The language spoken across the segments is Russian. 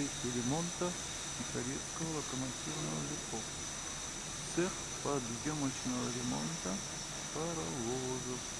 в цехе ремонта Тихорецкого локомотивного депо. Цех подъемочного ремонта паровозов.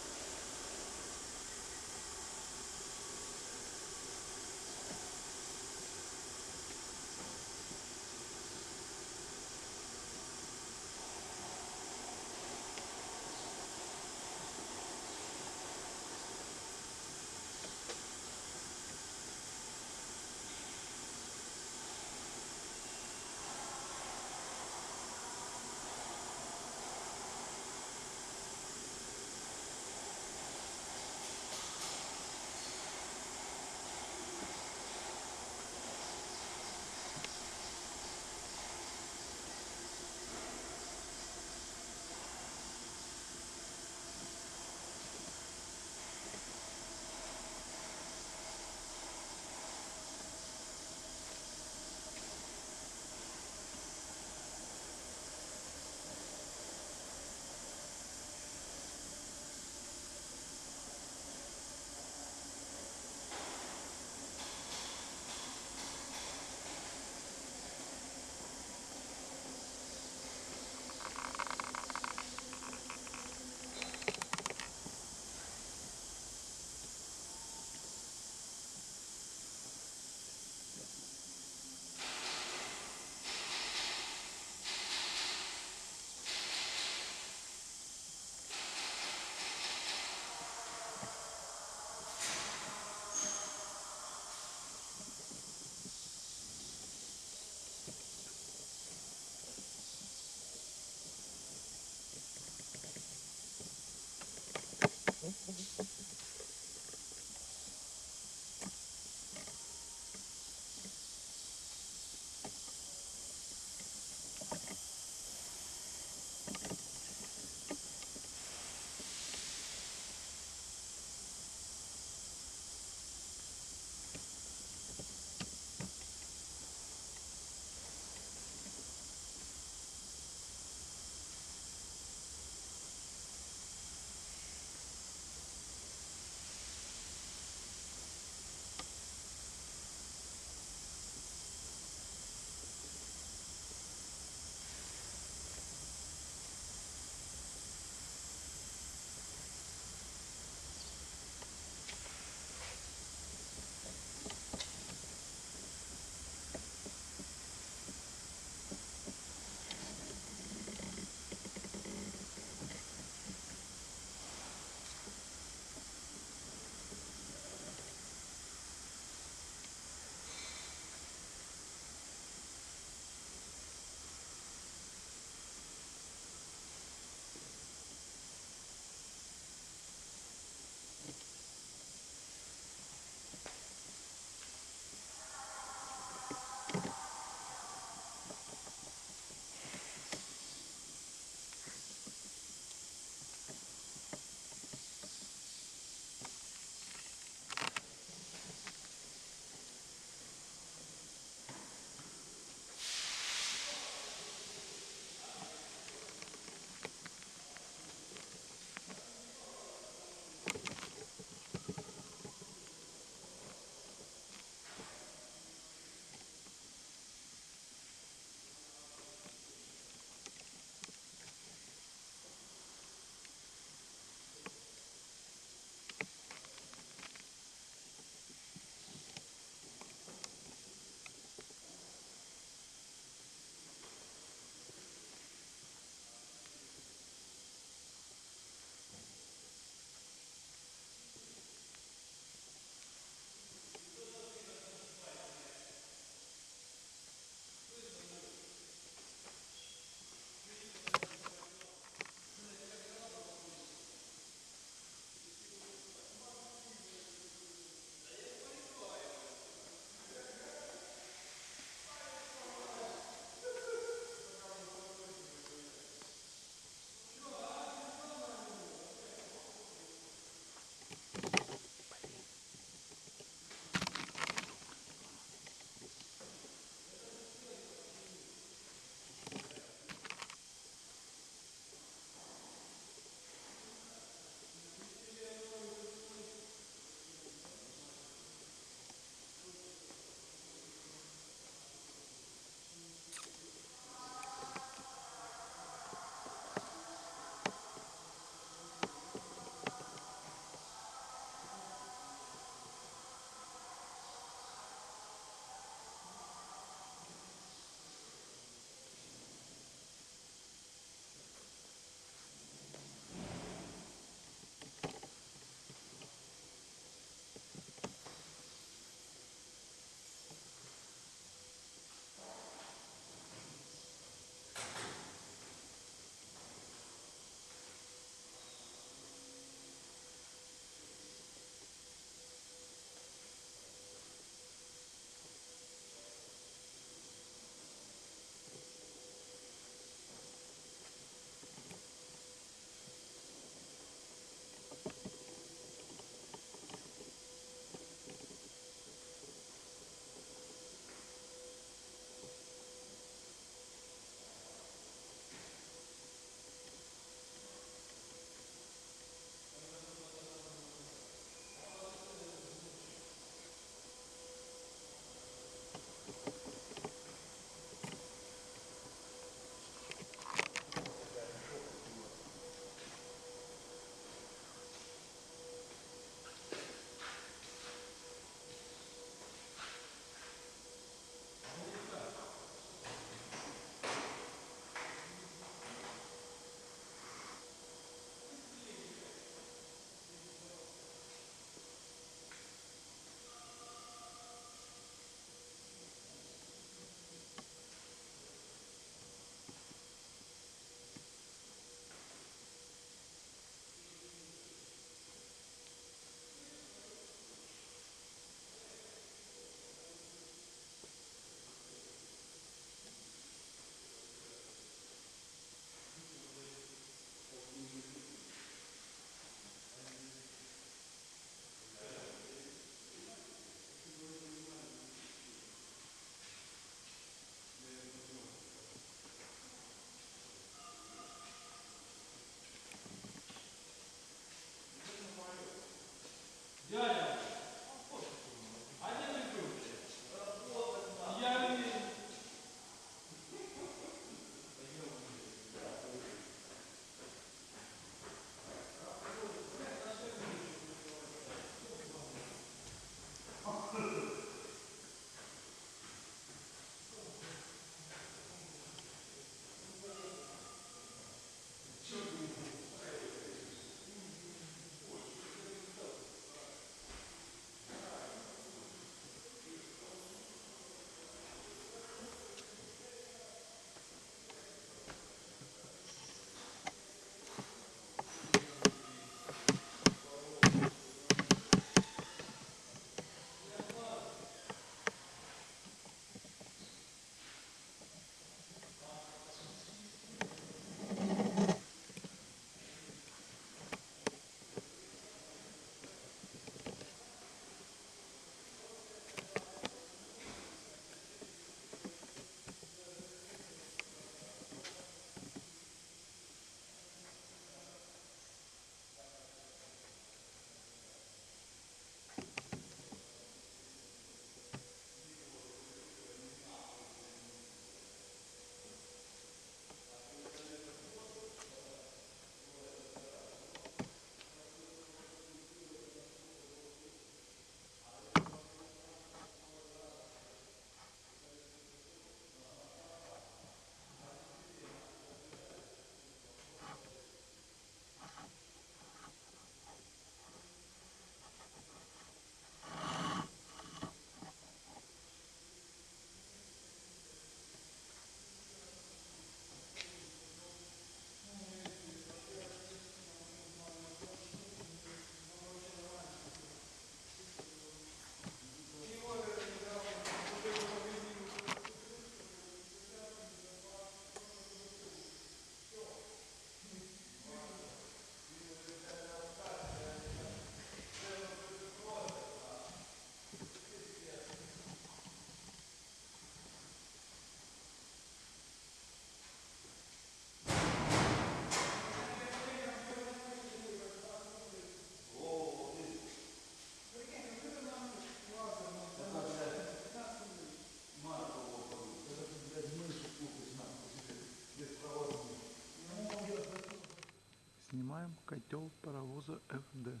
котел паровоза ФД,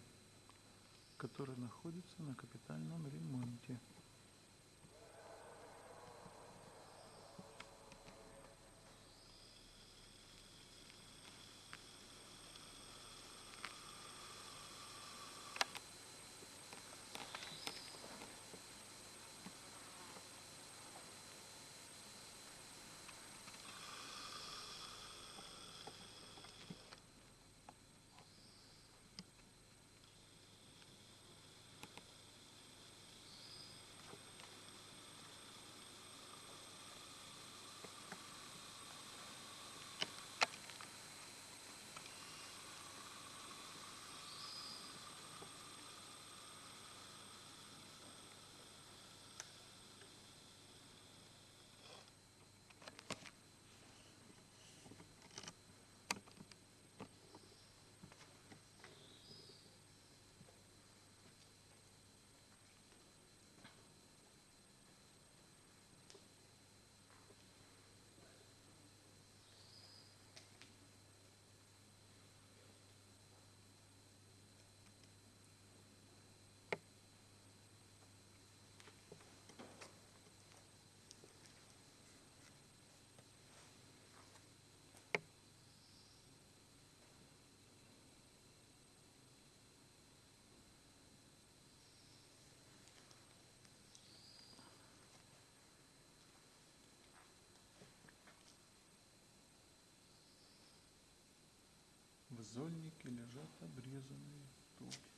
который находится на капитальном ремонте. В зольнике лежат обрезанные туги.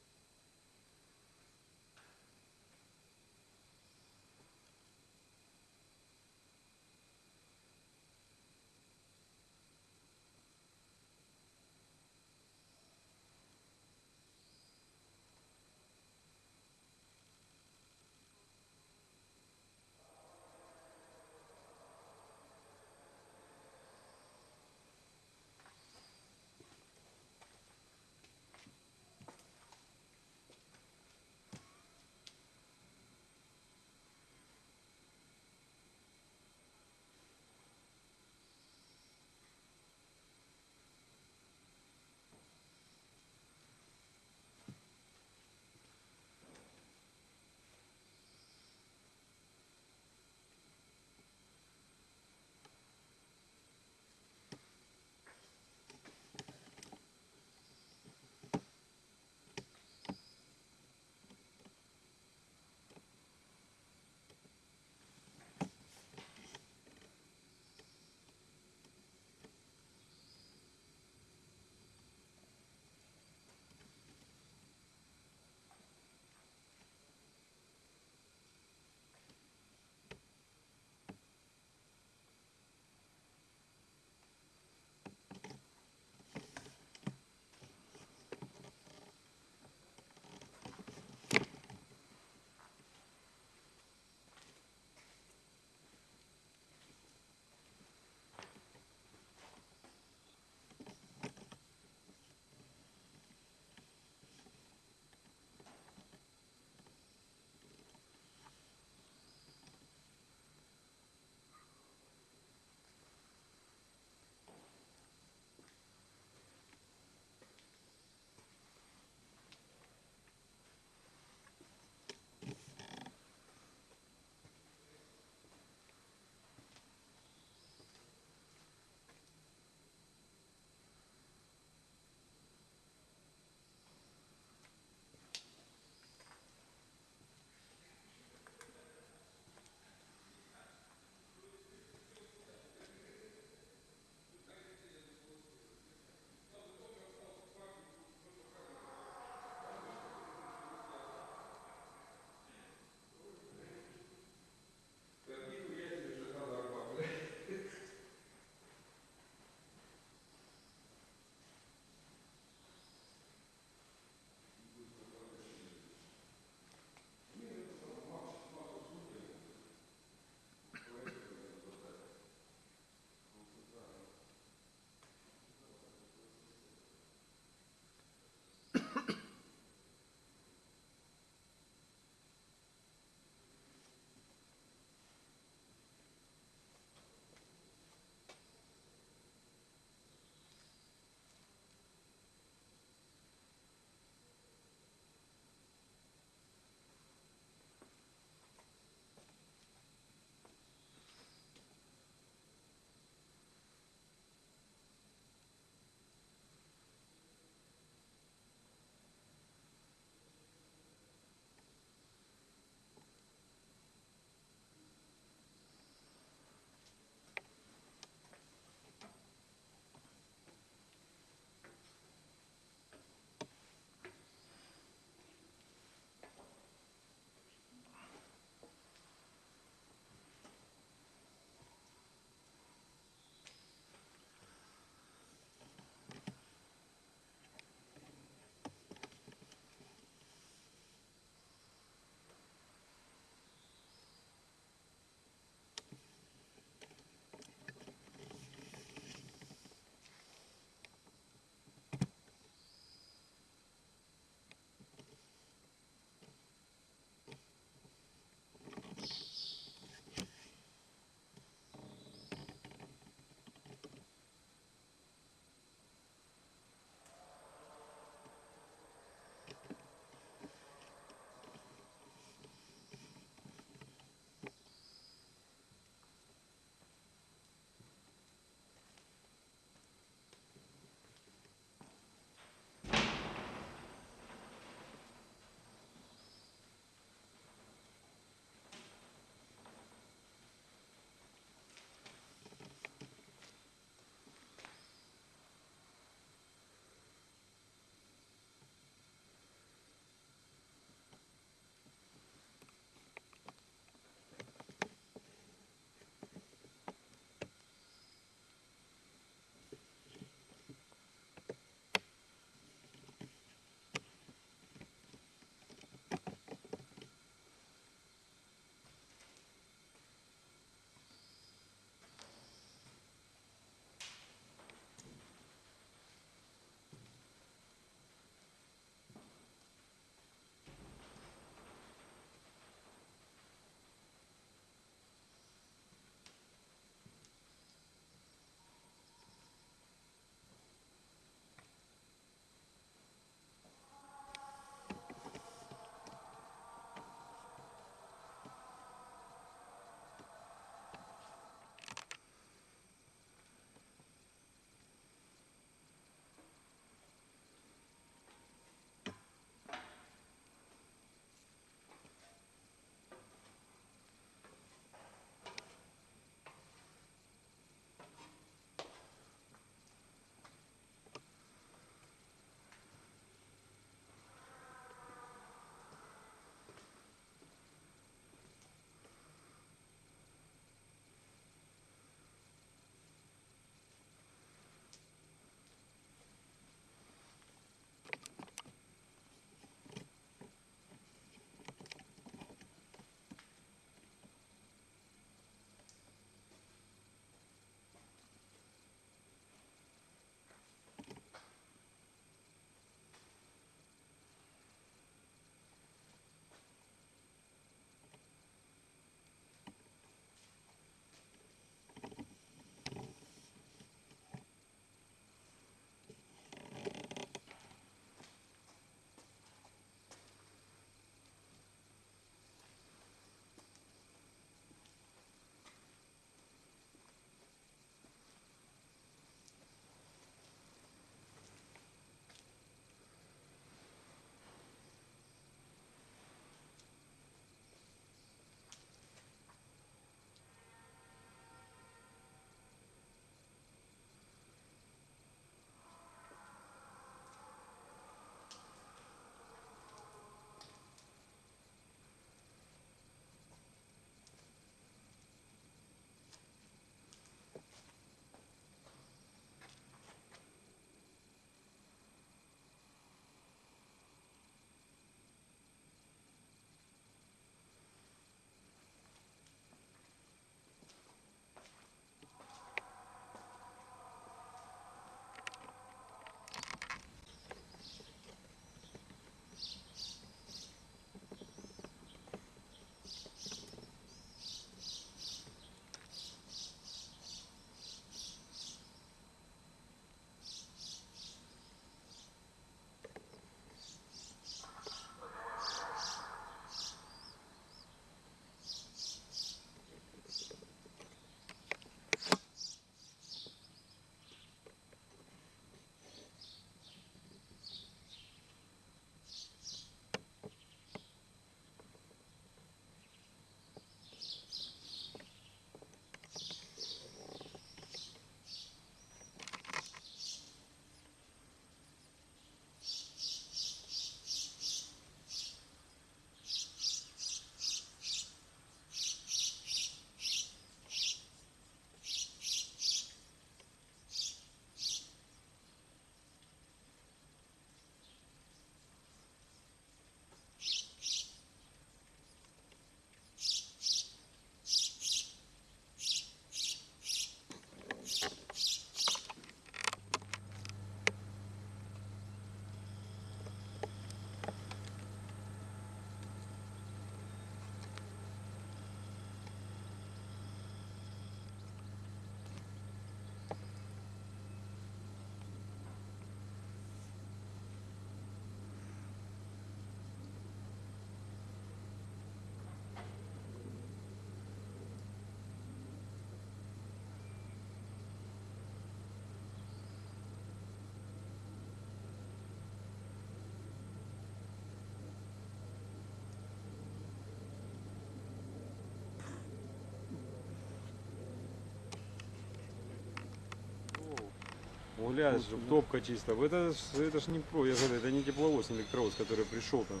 Угля, Лучше, чтобы да. топка чисто. Это, это ж не про, я говорю, это не тепловоз, не электровоз, который пришел там,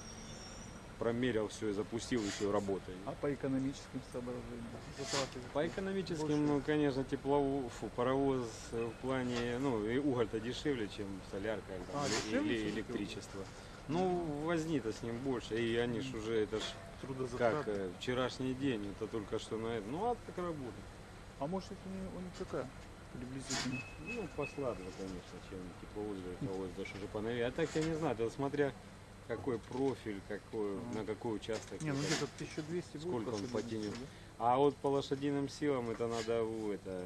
промерил все и запустил, и все работает. А по экономическим соображениям? По экономическим, Больше? ну, конечно, тепловоз, фу, паровоз в плане, ну, и уголь-то дешевле, чем солярка или, А, дешевле, или чем электричество. Ну, возни-то с ним больше, и они ж уже, это ж как э, вчерашний день, это только что на это, ну, а так работает. А может это не, у них какая? Приблизительно. Ну, посладно, конечно, чем тепловоз, электровоз, даже уже поновее. А так я не знаю, это смотря какой профиль, какой, Ага. на какой участок. Не, ну где-то 1200 будет. Сколько он по потянет? среднему, А вот по лошадиным силам это надо в это,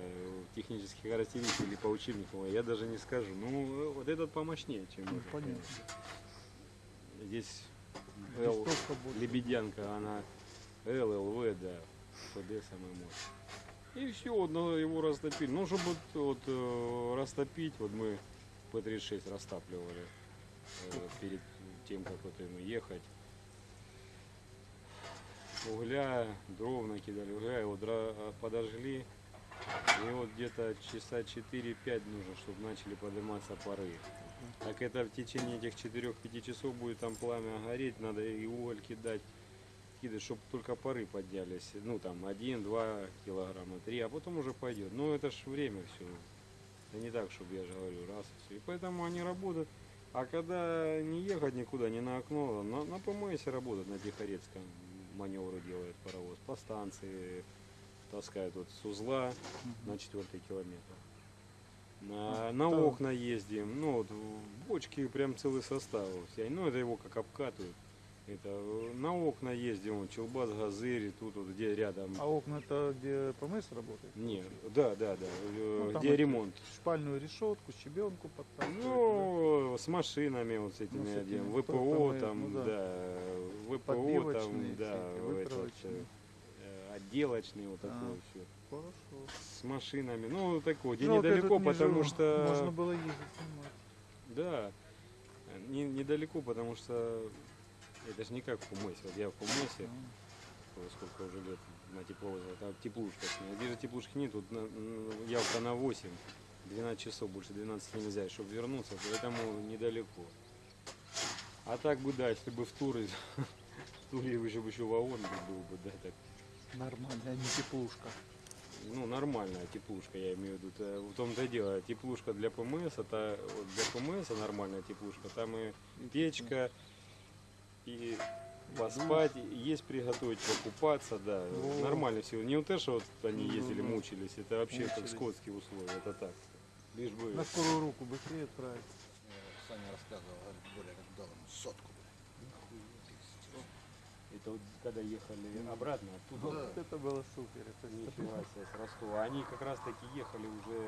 технических характеристик или по учебнику, я даже не скажу. Ну, вот этот помощнее, чем Ну, этот, понятно. конечно. Здесь да? Л. Лебедянка, она ЛЛВ, да, ФД самая мощь. И все, надо его растопить. Ну, чтобы вот, вот, э, растопить, вот мы П-36 растапливали э, перед тем, как вот им ехать. Угля, дров накидали, угля, его а, подожгли. И вот где-то часа 4-5 нужно, чтобы начали подниматься пары. Так это в течение этих 4-5 часов будет там пламя гореть, надо и уголь кидать, кидать, чтобы только пары поднялись. Ну там 1-2 килограмма, 3, а потом уже пойдет. Ну это ж время все. Это не так, чтобы я же говорю, раз и все. И поэтому они работают. А когда не ехать никуда, не на окно, на, на ПМС работают, на Тихорецком маневры делает паровоз. По станции таскают вот с узла на четвертый километр. На, на да. окна ездим, ну вот бочки прям целый состав. Ну это его как обкатывают. Это э, на окна ездим, вот, Челбас, Газырь, тут вот где рядом. А окна это где ПМС работает? Не, да, да, да, э, Ну, где ремонт. Шпальную решетку, щебенку подтаскивать. Ну, с машинами вот с этими Ну, с этими, одним, ВПО там, там, ну да. да, ВПО Подбивочные там, да, этот, э, отделочный вот А. такой все. Хорошо. С машинами, ну такой, где Жалко, недалеко, не потому живу. что... Можно было ездить снимать. Да, не, недалеко, потому что это же не как в Кумысе. Вот я в Кумысе, А. ой, сколько уже лет на тепловозе, там теплушка. Где же теплушки нет, тут на, явка на 8, 12 часов, больше 12 нельзя, чтобы вернуться, поэтому недалеко. А так бы, да, если бы в Туры, в Туре еще бы еще вагон бы был бы, да, так, Нормально, а не теплушка. ну, нормальная теплушка, я имею в виду. Это В том-то и дело, теплушка для ПМС, это вот для ПМС нормальная теплушка, там и печка, и поспать, есть приготовить, покупаться, да, Во. нормально все. Не вот то, что вот они Ну, ездили, да. мучились, это вообще как Мучились. скотские условия, это так. Лишь бы... На скорую руку быстрее отправить. Мне Саня рассказывал, говорит, более как дал ему сотку. Это вот когда ехали обратно оттуда, Да. Вот это было супер. Это нифига себе, с Ростова. Они как раз таки ехали уже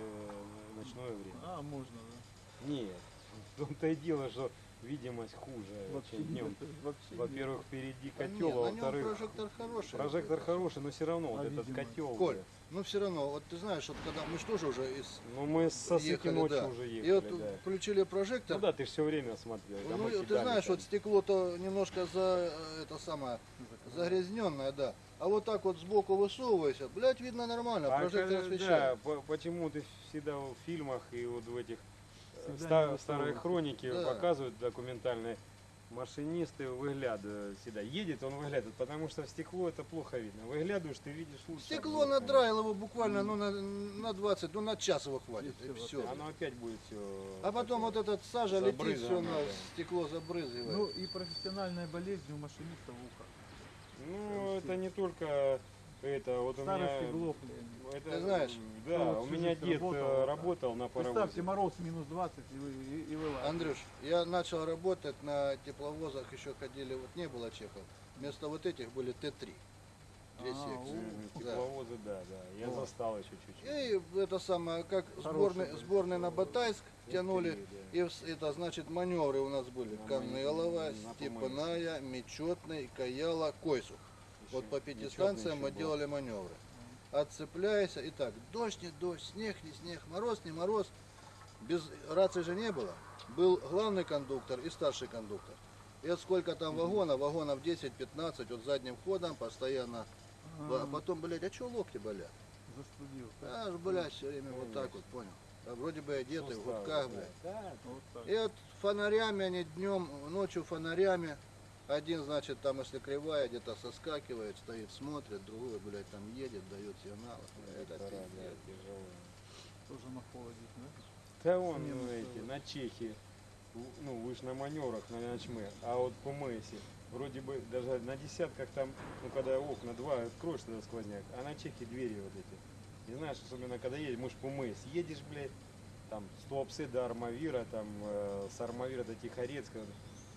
в ночное время. А, можно, да. Нет, в том-то и дело, что видимость хуже, Вообще чем днем. Во-первых, впереди котел, а нем во-вторых, прожектор хороший. прожектор хороший, но все равно А вот этот видимость? котел. Коль, да. ну все равно, вот ты знаешь, вот когда мы же тоже уже из Ну мы со Сыки ехали, ночью да. уже и ехали, вот да. включили прожектор. Ну да, ты все время смотрел. Ну, ты знаешь, там. вот стекло-то немножко за э, это самое загрязненное, да. А вот так вот сбоку высовывайся, блядь, видно нормально, А прожектор освещает. Да, по- почему ты всегда в фильмах и вот в этих Всегда ста- не старые хроники Да. показывают документальные, машинисты выглядывают всегда. Едет, он выглядывает, потому что в стекло это плохо видно. Выглядываешь, ты видишь лучше. Стекло обзор, надраил его буквально ну, на, на 20, ну на час его хватит, И и все. конечно. Оно опять будет все. А потом вот этот сажа летит, все на да. стекло забрызгивает. Ну и профессиональная болезнь у машинистов ухо. Ну, это не только это, вот у меня... иглопли. Это, Ты знаешь, да, кто вот у меня дед работал, работал, да. работал на паровозе. Представьте, мороз минус 20 и, вы, и, и вылазит. Андрюш, я начал работать на тепловозах, еще ходили, вот не было чехов. Вместо вот этих были Т3. Две А, секции. Да. Тепловозы, да, да. Я Вот. застал еще чуть-чуть. И это самое, как сборные, сборные на Батайск тянули. Т3, да. И это значит маневры у нас были. Канелова, Степаная, Мечетный, Каяла, Койсу. Вот по пяти Нечетный станциям мы был. делали маневры. Отцепляйся. И так, дождь, не дождь, снег, не снег, мороз, не мороз. Без рации же не было. Был главный кондуктор и старший кондуктор. И вот сколько там вагонов, вагонов 10-15, вот задним ходом постоянно. А потом, блядь, а что локти болят? Застудил. А, ж, блядь, все время вот так вот, понял. а вроде бы одеты в гудках, да. блядь. Да. И вот фонарями они днем, ночью фонарями. Один, значит, там, если кривая, где-то соскакивает, стоит, смотрит, другой, блядь, там едет, дает сигнал. Это пиздец. тяжело. Тоже на холоде, да? Да вон, Смену ну, эти, на Чехии, ну, вы ж на маневрах, на ночмы, а вот по Мэйсе, вроде бы даже на десятках там, ну, когда окна два откроешь, тогда сквозняк, а на Чехии двери вот эти. И знаешь, особенно когда едешь, мы ж по Мэйс, едешь, блядь, там, с Туапсе до Армавира, там, э, с Армавира до Тихорецка,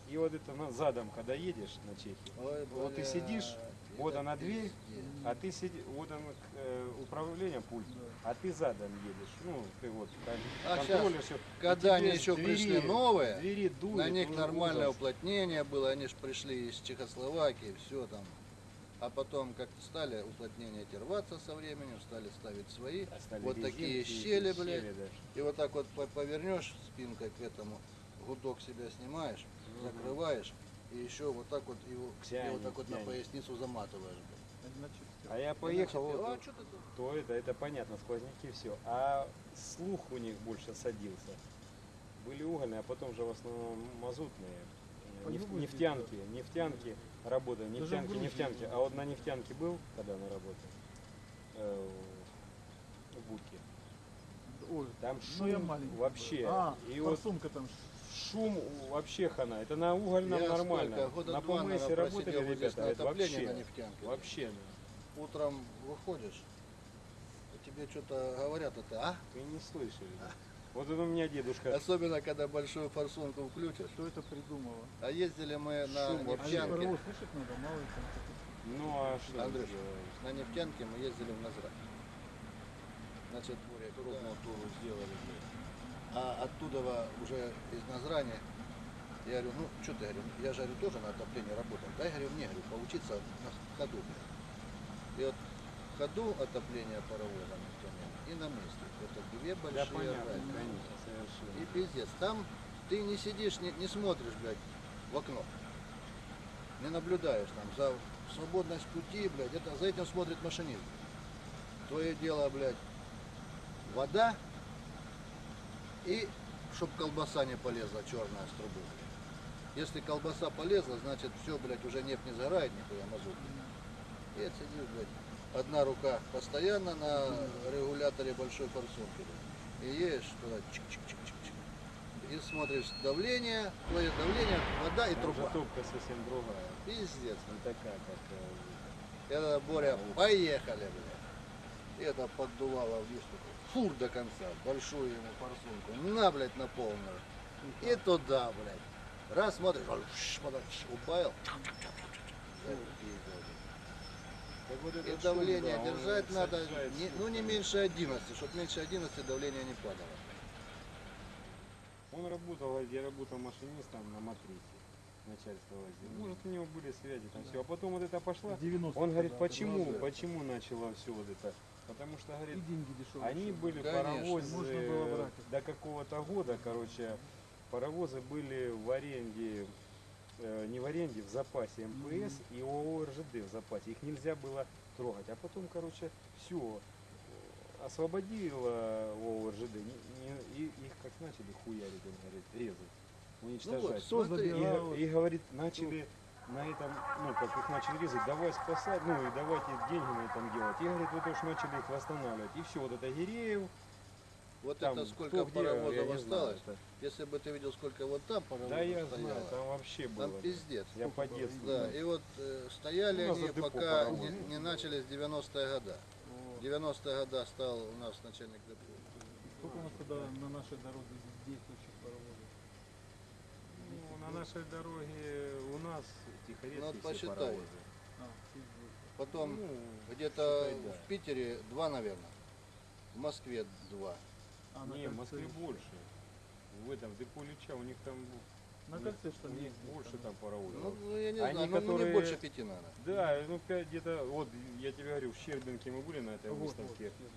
и вот это на, задом, когда едешь на Чехии, Ой, Вот ты блядь, сидишь, вот это она дверь, а ты сидишь, вот он, э, управление пульт, Да. а ты задом едешь, ну, ты вот кон- А контролишь всё. Когда они еще двери- пришли новые, двери дует, на них нормальное ужас. уплотнение было, они же пришли из Чехословакии, все там. А потом как-то стали уплотнения эти рваться со временем, стали ставить свои. А стали Вот такие резинки, щели, эти блядь. щели, да. И вот так вот по- повернешь спинкой к этому, гудок себя снимаешь, Мгм. закрываешь, и еще вот так вот его, Тянет, вот так вот на тянет. поясницу заматываешь. А я поехал, вот, а что то это, это понятно, сквозняки все. А слух у них больше садился. Были угольные, а потом же в основном мазутные. По Неф- нефтянки, нефтянки работали, нефтянки, Грузии нефтянки. А вот на нефтянке был, когда на работе, э, в будке. Ой, Там ну я шум маленький. вообще. А, И вот форсунка там. Шум вообще хана. Это на угольном Я нормально. сколько, года на два, ПМСе работали ребята, на это вообще, на нефтянке. вообще, Утром выходишь, и тебе что-то говорят, это, а? вы не слышали. да? Вот это у меня дедушка. Особенно, когда большую форсунку включишь. Кто это придумал? А ездили мы на Шум. А нефтянке. паровоз слышать надо, мало ли там. Ну а что Андрюш, ты делаешь? на нефтянке мы ездили в Назрань. Значит, крупную туру сделали. А оттуда уже из Назрани, я говорю, ну что ты, говорю, я же говорю, тоже на отоплении работал. Дай, говорю, мне, говорю, поучиться на ходу. И вот в ходу отопление паровоза нефтяного и на месте. Это две Да большие понятно, разницы. И пиздец. Там ты не сидишь, не, не смотришь, блядь, в окно. Не наблюдаешь там за свободность пути, блядь. Это, за этим смотрит машинист. Твое дело, блядь, вода и чтоб колбаса не полезла черная с трубы. Если колбаса полезла, значит все, блядь, уже нефть не сгорает, нихуя мазут. И это сидишь, блядь. Одна рука постоянно на регуляторе большой форсунки. И едешь туда, чик-чик-чик-чик-чик. И смотришь давление, твое давление, вода и труба. топка совсем другая. Пиздец. Не такая, как... Это Боря, поехали, блядь. И это поддувало в диску. Фур до конца, большую ему форсунку. На, блядь, на полную. И туда, блядь. Раз смотришь, убавил. Так вот И этот давление шум, да, держать надо, не- ну не меньше 11, чтобы меньше 11 давление не падало. Он работал, я работал машинистом на матрице. Начальство возил. Может, у него были связи, там все. А потом вот это пошло. 90 Он говорит, да, почему, Ну, да. почему начало все вот это? Потому что, И говорит, деньги дешевые. Они были Конечно, паровозы можно было брать. до какого-то года, короче, паровозы были в аренде, э, не в аренде, в запасе МПС и ООО РЖД в запасе. Их нельзя было трогать. А потом, короче, все освободила ООО РЖД, не- не- и их как начали хуярить, он говорит, резать, уничтожать. Кто смотри, И, го- и говорит, начали на этом, ну, как их начали резать, давай спасать, ну, и давайте деньги на этом делать. И, говорит, вот уж начали их восстанавливать. И все, вот это Гиреев, Вот там, это кто сколько где, я паровозов знаю, осталось. это- Если бы ты видел, сколько вот там паровозов Да, я стояло. знаю, там вообще было. Там пиздец. Я по детству. Да, и вот э, стояли они, пока паровозы. не, не начались 90-е года. Вот. 90-е года стал у нас начальник депо. Сколько у нас тогда на нашей дороге действующих паровозов? Ну, на нашей дороге у нас Тихорецкие Ну, вот все посчитай. паровозы. Потом Ну, где-то считай, да. в Питере два, наверное. В Москве два. А, не, в Москве больше. В этом, депо Ильича, у них там, На кольце что ли? больше там паровозов. Ну, ну, я не Они, знаю, ну, ну, не которые- больше пяти надо. Да, ну пять где-то, вот я тебе говорю, в Щербинке мы были на этой Вот, выставке. вот.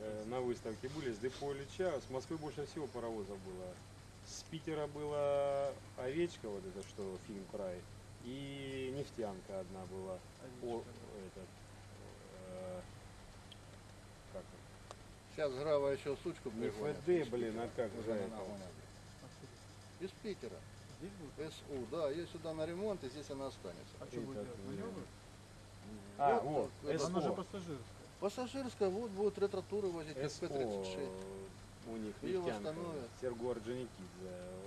Э, на выставке были с депо Ильича, с Москвы больше всего паровозов было. С Питера была Овечка, вот это что, фильм «Край», и нефтянка одна была. О, этот, э, как? Сейчас Грава еще сучку пригонят. ФД, блин, а как Уже же это? Из Питера. Здесь будет? СУ, да, ее сюда на ремонт, и здесь она останется. А что будет? А, Вот, вот, это Она же СО. пассажирская. Пассажирская, вот будет ретро-туры возить СО СП-36. у них Ее нефтянка. восстановят. Серго Орджоникидзе э, с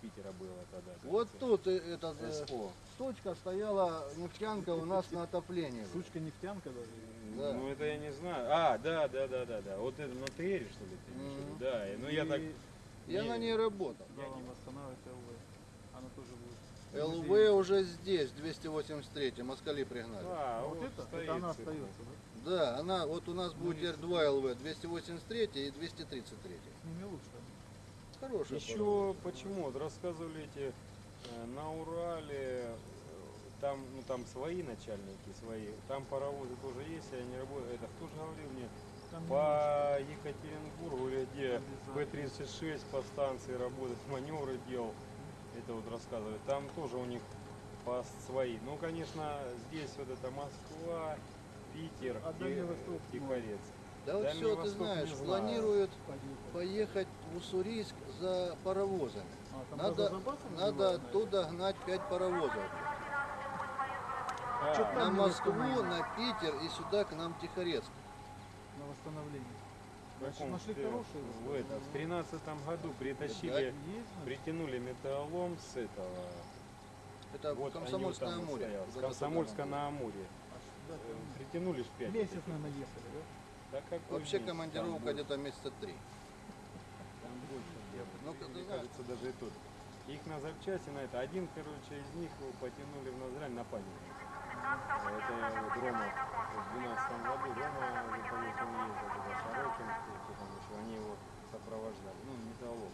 Питера было тогда. Вот тут э, этот, э, СО. точка стояла нефтянка у нас на отоплении. Сучка нефтянка даже. Да. Ну это я не знаю. А, да, да, да, да, да. Вот это на ТР, что ли, ты имеешь виду? Мгм. Да, и- ну я так... Я не- на ней работал. Да, он восстанавливает ЛВ. Она тоже будет. ЛВ уже здесь, 283, москали пригнали. А, А вот это, стоит это она остается, да? Да, она, вот у нас будет теперь два ЛВ, 283 и 233. С ними лучше. Хорошая Еще почему? Вот рассказывали эти э, на Урале, э, там, ну там свои начальники, свои, там паровозы тоже есть, и они работают. Это кто же говорил мне? Там не По Екатеринбургу, или где П-36 по станции работает, маневры делал. Это вот рассказывали. Там тоже у них по свои. Ну, конечно, здесь вот это Москва, Питер, А Восток, ну, Тихорец. Да вот Дальний все, ты знаешь, планируют поехать в Уссурийск за паровозами. А, Надо, надо оттуда гнать 5 паровозов. А, На Москву, на Питер и сюда к нам Тихорецк. На восстановление. в Значит, нашли хорошие. в этом, в тринадцатом году притащили, Да, притянули металлолом с этого. Это вот в Комсомольское море. там. на Амуре. А да, Э, Притянули ж пять. Месяц, наверное, ехали, да? Да Вообще командировка где-то месяца три. Там больше. Ну, Мне знаешь. кажется, даже и тут. Их на запчасти на это. Один, короче, из них его потянули в Назрань на память. Это вот Рома в 12 году. Рома он ездил туда, Шарокин, кто там еще, они его сопровождали. Ну, металлолом.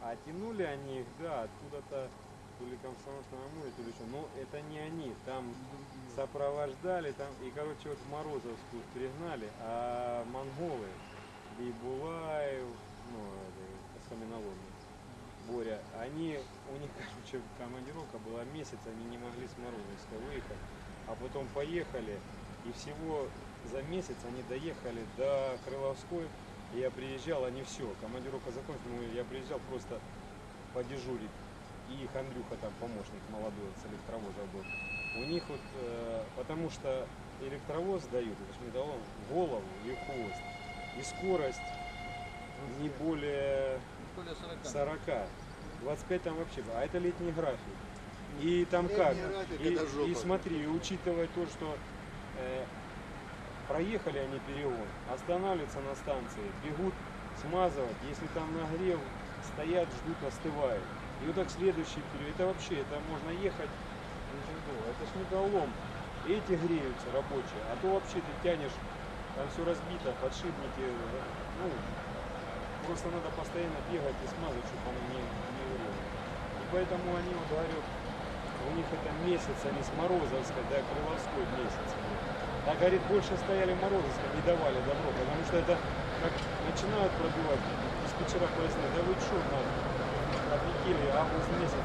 А тянули они их, да, откуда-то то ли Комсомольского на море, то ли еще. Но это не они. Там сопровождали там и короче вот в Морозовскую пригнали, а монголы Бейбулаев, ну каменоломни, Боря, они, у них, короче, командировка была месяц, они не могли с Морозовска выехать, а потом поехали, и всего за месяц они доехали до Крыловской, и я приезжал, они все, командировка закончилась, ну, я приезжал просто подежурить, и их Андрюха там помощник молодой с электровоза был. У них вот, э, потому что электровоз дают, это ж металлолом, голову и хвост, и скорость не более Более 40. 40. 25 там вообще, а это летний график. И там Летний как? график, И, жопа. и смотри, и учитывая то, что э, проехали они перегон, останавливаются на станции, бегут смазывать, если там нагрев, стоят, ждут, остывают. И вот так следующий период, это вообще, это можно ехать очень долго. Это ж металлолом. Эти греются рабочие, а то вообще ты тянешь, там все разбито, подшипники, ну, просто надо постоянно бегать и смазывать, чтобы оно не, не грело. И поэтому они, вот говорю, у них это месяц, они с Морозовской до Крыловской месяц. Так, говорит, больше стояли Морозовской, не давали добро, потому что это как начинают пробивать, диспетчера поясняют, да вы что, нам отлетели август месяц,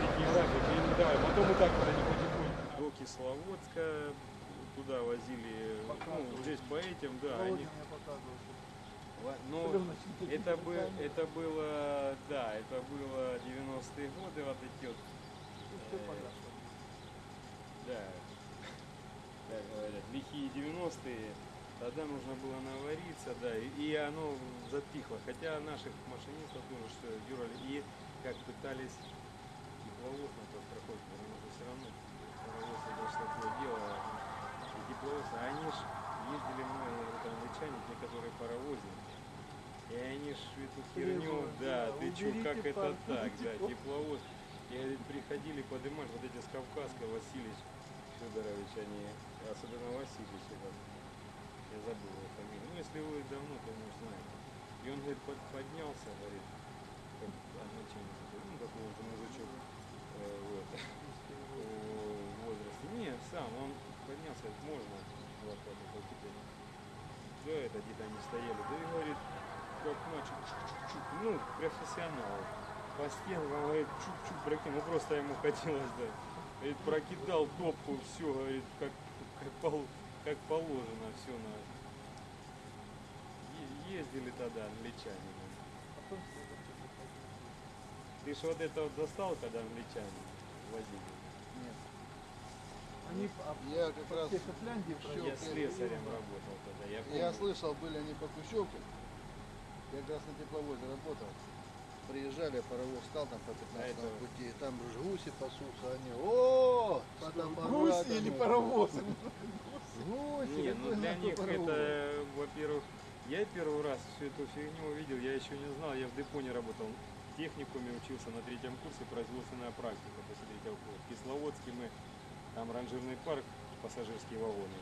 летний график, и не давали. Потом и так потихоньку до Кисловодска туда возили, ну, здесь по этим, да, они Но Ну, это, бы, руками. это было, да, это было 90-е годы, вот эти вот, всё Э, да, как говорят, лихие 90-е, тогда нужно было навариться, да, и, и оно затихло, хотя наших машинистов тоже что дюрали, и как пытались тепловоз на проходит, потому что все равно паровоз это такое дело, и тепловоз, а они ж ездили много, вот англичане, те, которые паровозили, и они ж эту херню, Требуют, да, да, ты чё, как это пар- так, да, тепло. тепловоз. И приходили поднимать вот эти с Кавказска, Васильевич Федорович, они, особенно Васильевич, этот, я забыл его фамилию. Ну, если вы давно, то, может, знаете. И он, говорит, под- поднялся, говорит, такой уже мужичок, э, вот, в возрасте. Не, сам, он поднялся, можно лопату покидать. Да, это где-то они стояли, да и говорит, как начал, чук-чук-чук, ну, профессионал. По стенкам, говорит, чук-чук прокинул, ну, просто ему хотелось, да. Говорит, прокидал топку, все, говорит, как, как, пол- как положено, все на... Ездили тогда, англичане. Ты ж вот это вот достал, когда англичане возили? Нет. Они Я как раз все Шотландии Всё, Я ты- слесарем работал тогда, я помню. Я слышал, были они по Кущевке. Я как раз на тепловозе работал. Приезжали, паровоз стал там по 15 А это- пути, там же гуси пасутся, они, о, Гуси или паровозы? Гуси, Не, ну для них паровоз? это, во-первых, я первый раз всю эту фигню увидел, я еще не знал, я в депо не работал. Техникуме учился на третьем курсе производственная практика после третьего курса. В Кисловодске мы, там ранжирный парк, пассажирские вагоны,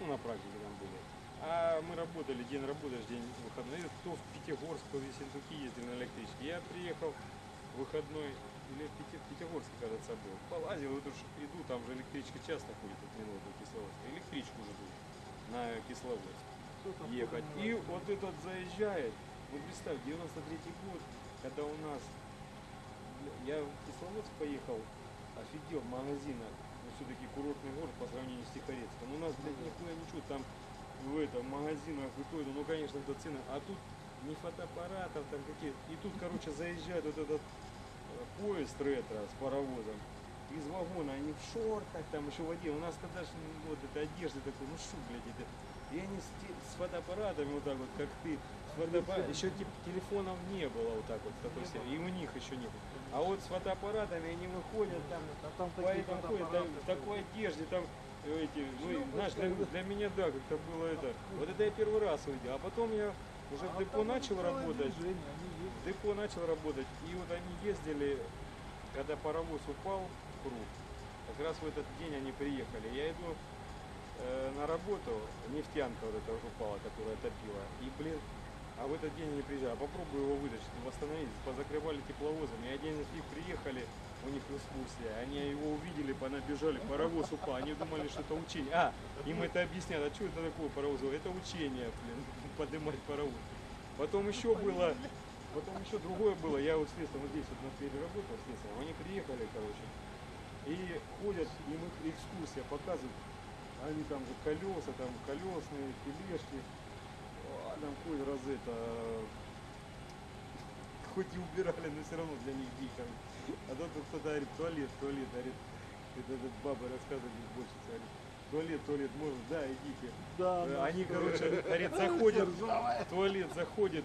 ну на практике там были. А мы работали, день работаешь, день выходной. То в Пятигорск, то в Ессентуки ездили на электричке. Я приехал в выходной, или в Пяти- в Пятигорске, кажется, был. Полазил, вот уж иду, там же электричка часто ходит от минуты Кисловодск. Электричку жду на Кисловодск ехать. И вот этот заезжает, вот представь, 93 год, когда у нас, я в Кисловодск поехал, офигел в магазинах, ну все-таки курортный город по сравнению с Тихорецком. У нас, блядь, нихуя ничего, там в этом магазинах и то, и то, ну конечно, это цены, а тут ни фотоаппаратов, там какие и тут, короче, заезжает вот этот э, поезд ретро с паровозом, из вагона, они в шортах, там еще в воде. У нас тогда ж, ну, вот этой одежды такой, ну что, блядь, это. И они с, с фотоаппаратами вот так вот, как ты. С фотоаппара- Еще телефонов не было вот так вот такой серии. И у них еще не было. А вот с фотоаппаратами они выходят там, А там по такие этому ходят, там, в такой одежде, там э, эти, ну, знаешь, для, для меня, да, как-то было это. Вот это я первый раз увидел. А потом я уже в депо начал работать. В депо начал работать, и вот они ездили, когда паровоз упал в круг, как раз в этот день они приехали. Я иду э, на работу, нефтянка вот эта вот упала, которая топила, и, блин, а в этот день они приезжали, а попробую его вытащить, восстановить, позакрывали тепловозом, и один из них приехали, у них экскурсия, они его увидели, понабежали, паровоз упал, они думали, что это учение. А, им это объяснят, а что это такое паровоз? Это учение, блин, поднимать паровоз. Потом еще было, потом еще другое было, я вот следствие, вот здесь вот на сфере работал следствием, они приехали, короче, и ходят, им их экскурсия показывают, они там же колеса, там колесные, тележки, там раз это, хоть и убирали, но все равно для них дико. А то тут кто-то говорит, туалет, туалет, говорит, это, этот баба рассказывает больше, говорит, туалет, туалет, можно, да, идите. Да, Э, Они, короче, говорит, заходят, туалет заходит,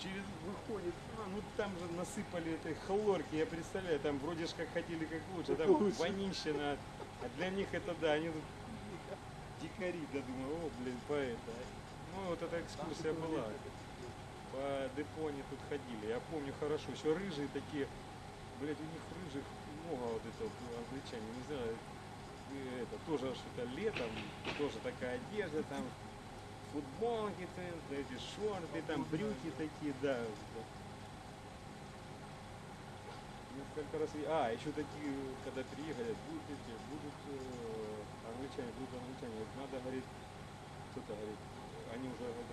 через выходит, а, ну там же насыпали этой хлорки, я представляю, там вроде ж как хотели как лучше, там вонищина, а для них это да, они тут дикари, да думаю, о, блин, поэта. Ну вот эта экскурсия была, по депо они тут ходили, я помню хорошо, еще рыжие такие, блядь, у них рыжих много вот это вот, ну, англичане, не знаю, это тоже что-то летом, тоже такая одежда там, футболки, там, эти шорты, там брюки такие, да. Несколько раз, а, еще такие, когда приехали, будут эти, будут э, англичане, будут англичане, надо, говорит, кто-то говорит, они уже вот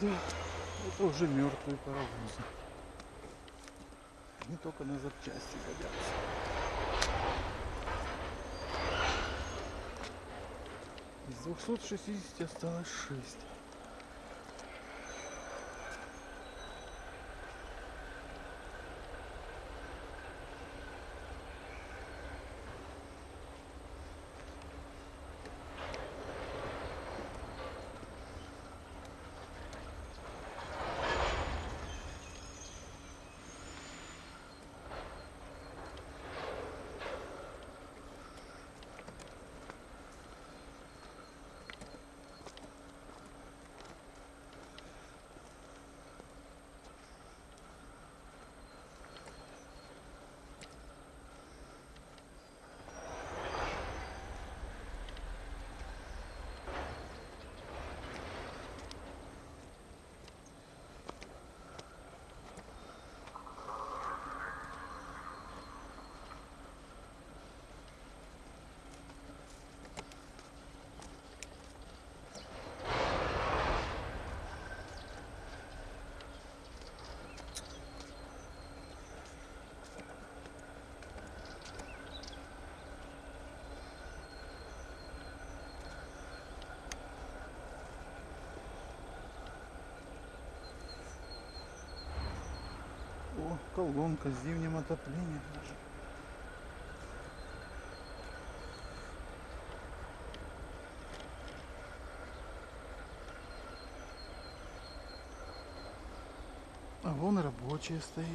Да, это уже мертвые паровозы. Они только на запчасти годятся. Из 260 осталось 6. О, колонка с зимним отоплением. А вон рабочая стоит.